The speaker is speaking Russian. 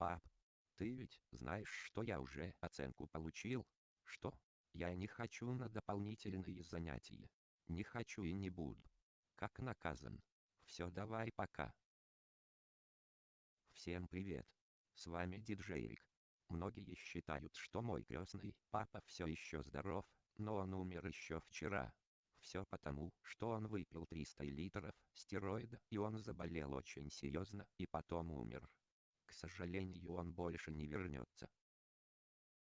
Пап, ты ведь знаешь, что я уже оценку получил? Что? Я не хочу на дополнительные занятия. Не хочу и не буду. Как наказан. Все, давай пока. Всем привет. С вами диджейрик. Многие считают, что мой крестный папа все еще здоров, но он умер еще вчера. Все потому, что он выпил 300 литров стероида и он заболел очень серьезно и потом умер. К сожалению он больше не вернется.